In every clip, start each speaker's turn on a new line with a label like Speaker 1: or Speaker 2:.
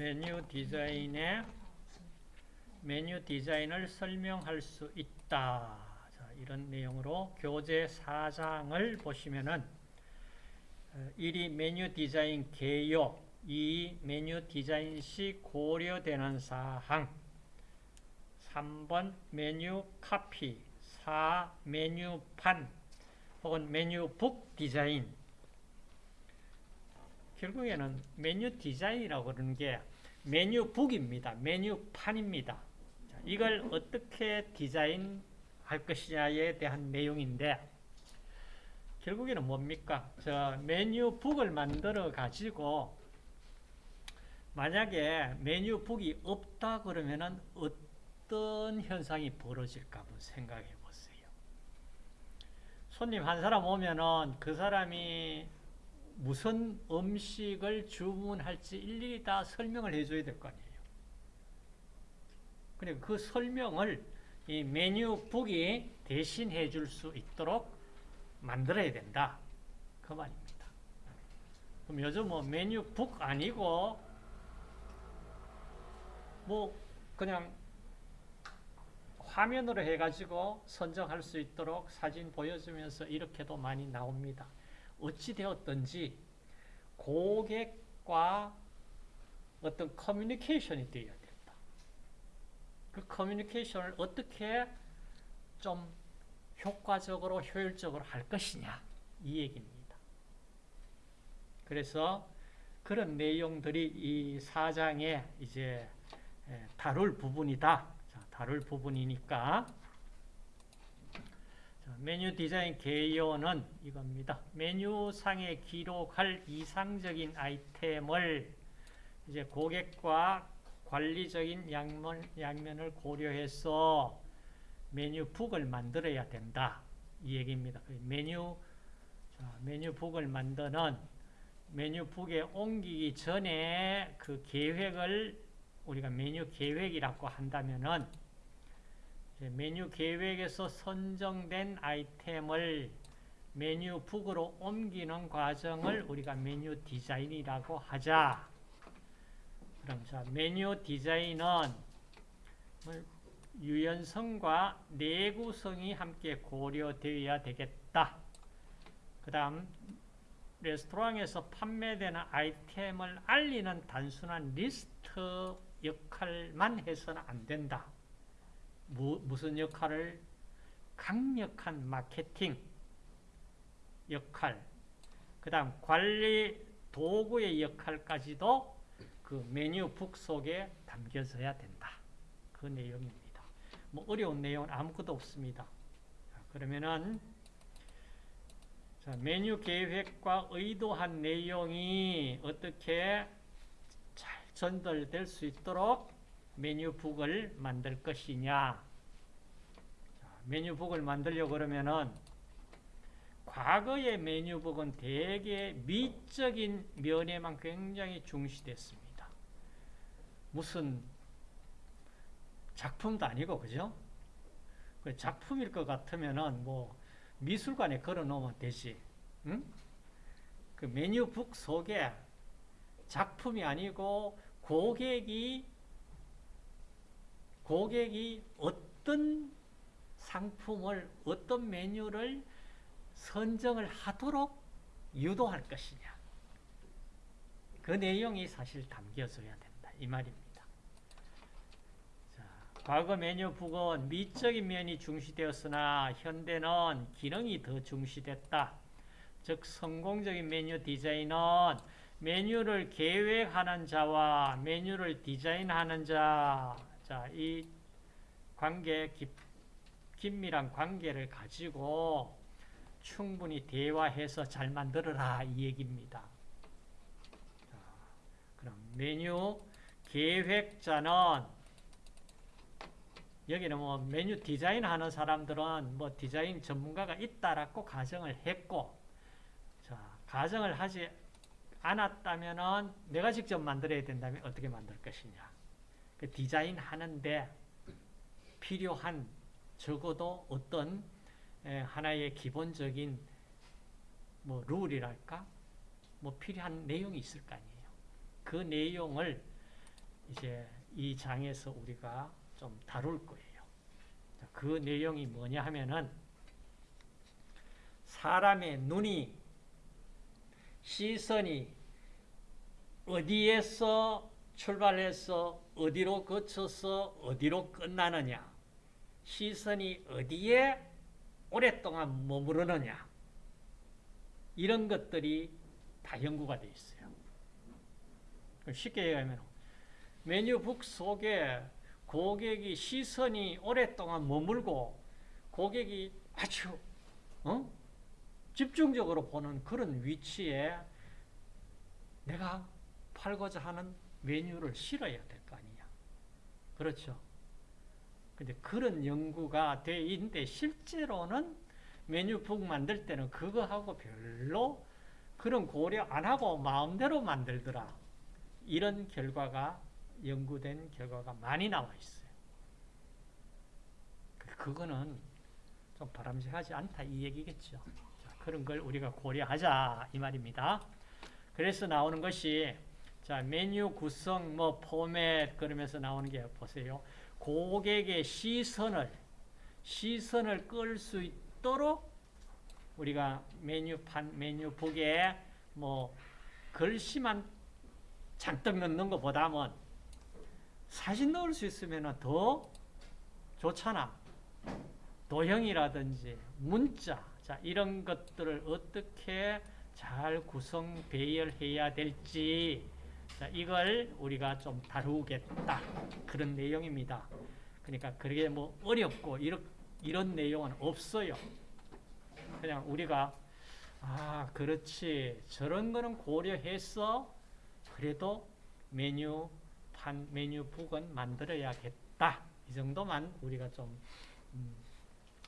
Speaker 1: 메뉴 디자인의 메뉴 디자인을 설명할 수 있다. 자, 이런 내용으로 교재 4장을 보시면은 1위 메뉴 디자인 개요, 2위 메뉴 디자인 시 고려되는 사항, 3번 메뉴 카피, 4 메뉴판 혹은 메뉴북 디자인 결국에는 메뉴 디자인이라고 그러는 게 메뉴북입니다. 메뉴판입니다. 이걸 어떻게 디자인할 것이냐에 대한 내용인데 결국에는 뭡니까? 저 메뉴북을 만들어 가지고 만약에 메뉴북이 없다 그러면은 어떤 현상이 벌어질까 한번 생각해 보세요. 손님 한 사람 오면은 그 사람이 무슨 음식을 주문할지 일일이 다 설명을 해줘야 될 거 아니에요. 그러니까 그 설명을 이 메뉴북이 대신해 줄 수 있도록 만들어야 된다. 그 말입니다. 그럼 요즘 뭐 메뉴북 아니고 뭐 그냥 화면으로 해가지고 선정할 수 있도록 사진 보여주면서 이렇게도 많이 나옵니다. 어찌 되었든지 고객과 어떤 커뮤니케이션이 되어야 된다. 그 커뮤니케이션을 어떻게 좀 효과적으로 효율적으로 할 것이냐 이 얘기입니다. 그래서 그런 내용들이 이 사장에 이제 다룰 부분이다. 자, 다룰 부분이니까 메뉴 디자인 개요는 이겁니다. 메뉴 상에 기록할 이상적인 아이템을 이제 고객과 관리적인 양면, 양면을 고려해서 메뉴북을 만들어야 된다. 이 얘기입니다. 그 메뉴, 자, 메뉴북을 만드는 메뉴북에 옮기기 전에 그 계획을 우리가 메뉴 계획이라고 한다면은 메뉴 계획에서 선정된 아이템을 메뉴 북으로 옮기는 과정을 우리가 메뉴 디자인이라고 하자. 그럼 자, 메뉴 디자인은 유연성과 내구성이 함께 고려되어야 되겠다. 그 다음 레스토랑에서 판매되는 아이템을 알리는 단순한 리스트 역할만 해서는 안 된다. 무, 무슨 역할을? 강력한 마케팅 역할, 그 다음 관리 도구의 역할까지도 그 메뉴북 속에 담겨져야 된다. 그 내용입니다. 뭐 어려운 내용은 아무것도 없습니다. 자, 그러면은 자, 메뉴 계획과 의도한 내용이 어떻게 잘 전달될 수 있도록 메뉴북을 만들 것이냐. 자, 메뉴북을 만들려고 그러면은 과거의 메뉴북은 대개 미적인 면에만 굉장히 중시됐습니다. 무슨 작품도 아니고, 그죠? 작품일 것 같으면은 뭐 미술관에 걸어 놓으면 되지. 응? 그 메뉴북 속에 작품이 아니고 고객이 고객이 어떤 상품을 어떤 메뉴를 선정을 하도록 유도할 것이냐. 그 내용이 사실 담겨져야 된다. 이 말입니다. 자, 과거 메뉴 북은 미적인 면이 중시되었으나 현대는 기능이 더 중시됐다. 즉 성공적인 메뉴 디자인은 메뉴를 계획하는 자와 메뉴를 디자인하는 자, 자, 이 관계, 깊, 긴밀한 관계를 가지고 충분히 대화해서 잘 만들어라 이 얘기입니다. 자, 그럼 메뉴 계획자는 여기는 뭐 메뉴 디자인 하는 사람들은 뭐 디자인 전문가가 있다라고 가정을 했고 자, 가정을 하지 않았다면은 내가 직접 만들어야 된다면 어떻게 만들 것이냐. 그 디자인 하는데 필요한 적어도 어떤 하나의 기본적인 뭐 룰이랄까 뭐 필요한 내용이 있을 거 아니에요. 그 내용을 이제 이 장에서 우리가 좀 다룰 거예요. 자, 그 내용이 뭐냐 하면은 사람의 눈이 시선이 어디에서 출발해서 어디로 거쳐서 어디로 끝나느냐 시선이 어디에 오랫동안 머무르느냐 이런 것들이 다 연구가 되어 있어요. 쉽게 얘기하면 메뉴북 속에 고객이 시선이 오랫동안 머물고 고객이 아주 어? 집중적으로 보는 그런 위치에 내가 팔고자 하는 메뉴를 실어야 될 거 아니냐. 그렇죠. 근데 그런 연구가 돼 있는데 실제로는 메뉴북 만들 때는 그거하고 별로 그런 고려 안 하고 마음대로 만들더라. 이런 결과가 연구된 결과가 많이 나와 있어요. 그거는 좀 바람직하지 않다 이 얘기겠죠. 자, 그런 걸 우리가 고려하자 이 말입니다. 그래서 나오는 것이 자 메뉴 구성 뭐 포맷 그러면서 나오는 게 보세요. 고객의 시선을 시선을 끌 수 있도록 우리가 메뉴판 메뉴북에 뭐 글씨만 잔뜩 넣는 것보다는 사진 넣을 수 있으면 더 좋잖아. 도형이라든지 문자 자 이런 것들을 어떻게 잘 구성 배열해야 될지 자, 이걸 우리가 좀 다루겠다 그런 내용입니다. 그러니까 그게 뭐 어렵고 이런, 이런 내용은 없어요. 그냥 우리가 아 그렇지 저런 거는 고려해서 그래도 메뉴 판 메뉴북은 만들어야겠다 이 정도만 우리가 좀 음,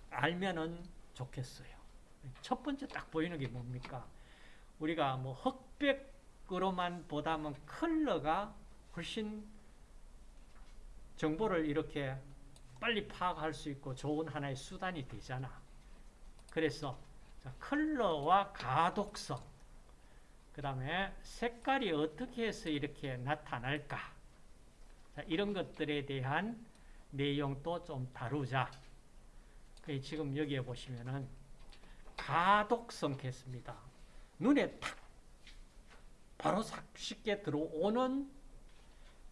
Speaker 1: 알면은 좋겠어요. 첫 번째 딱 보이는 게 뭡니까? 우리가 뭐 흑백 으로만 보다면 컬러가 훨씬 정보를 이렇게 빨리 파악할 수 있고 좋은 하나의 수단이 되잖아. 그래서 컬러와 가독성, 그 다음에 색깔이 어떻게 해서 이렇게 나타날까 이런 것들에 대한 내용도 좀 다루자. 지금 여기에 보시면은 가독성 했습니다. 눈에 탁 바로 쉽게 들어오는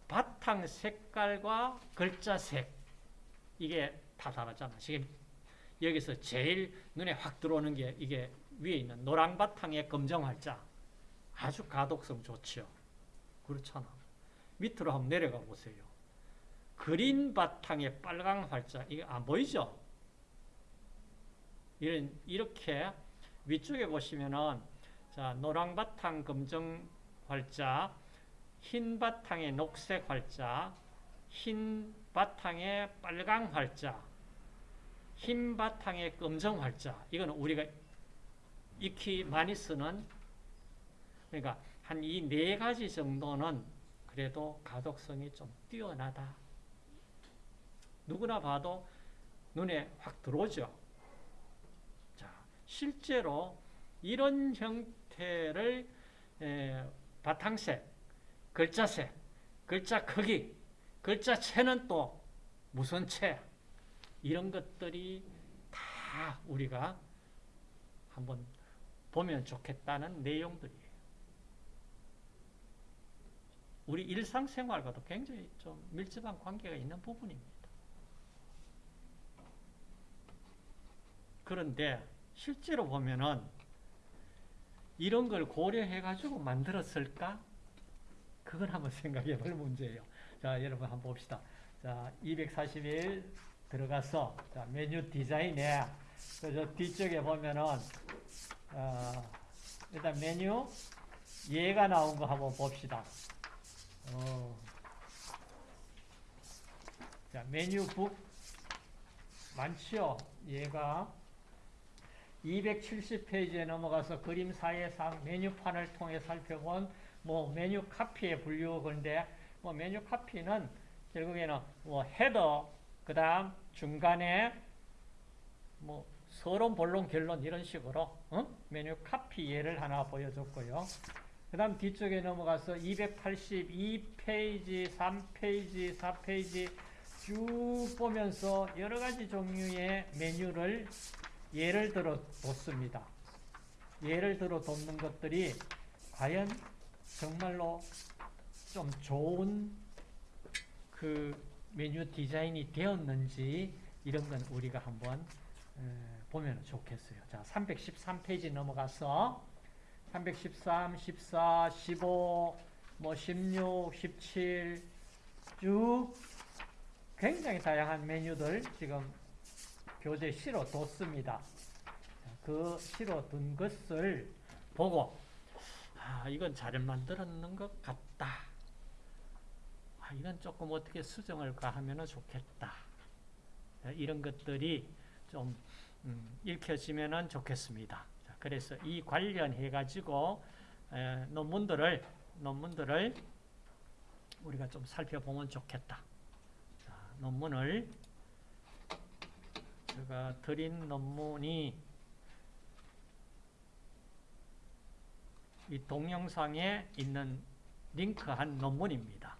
Speaker 1: 바탕 색깔과 글자 색 이게 다 다르잖아. 지금 여기서 제일 눈에 확 들어오는 게 이게 위에 있는 노랑 바탕의 검정 활자 아주 가독성 좋죠. 그렇잖아. 밑으로 한번 내려가 보세요. 그린 바탕의 빨강 활자 이게 안 보이죠? 이런 이렇게 위쪽에 보시면은 자 노랑 바탕 검정 활자, 흰 바탕의 녹색 활자, 흰 바탕의 빨강 활자, 흰 바탕의 검정 활자. 이거는 우리가 익히 많이 쓰는 그러니까 한 이 네 가지 정도는 그래도 가독성이 좀 뛰어나다. 누구나 봐도 눈에 확 들어오죠. 실제로 이런 형태를 바탕색, 글자색, 글자 크기, 글자체는 또 무슨 체 이런 것들이 다 우리가 한번 보면 좋겠다는 내용들이에요. 우리 일상생활과도 굉장히 좀 밀접한 관계가 있는 부분입니다. 그런데 실제로 보면은 이런 걸 고려해가지고 만들었을까? 그걸 한번 생각해 볼 문제예요. 자, 여러분 한번 봅시다. 자, 241 들어가서, 자, 메뉴 디자인에, 저 뒤쪽에 보면은, 어, 일단 메뉴, 얘가 나온 거 한번 봅시다. 어. 자, 메뉴북, 많지요? 얘가 270페이지에 넘어가서 그림 사이상 메뉴판을 통해 살펴본 뭐 메뉴 카피의 분류 건데 뭐 메뉴 카피는 결국에는 뭐 헤더 그다음 중간에 뭐 서론 본론 결론 이런 식으로 어? 메뉴 카피 예를 하나 보여줬고요. 그 다음 뒤쪽에 넘어가서 282페이지, 3페이지, 4페이지 쭉 보면서 여러 가지 종류의 메뉴를 예를 들어 뒀습니다. 예를 들어 뒀는 것들이 과연 정말로 좀 좋은 그 메뉴 디자인이 되었는지 이런 건 우리가 한번 보면 좋겠어요. 자, 313페이지 넘어가서 313, 14, 15, 뭐 16, 17, 쭉 굉장히 다양한 메뉴들 지금 교재 실어 뒀습니다. 그 실어 둔 것을 보고 아, 이건 잘 만들었는 것 같다. 아, 이건 조금 어떻게 수정을 가하면 좋겠다. 이런 것들이 좀 음, 읽혀지면 좋겠습니다. 자, 그래서 이 관련해 가지고 에, 논문들을 논문들을 우리가 좀 살펴보면 좋겠다. 자, 논문을 제가 드린 논문이 이 동영상에 있는 링크한 논문입니다.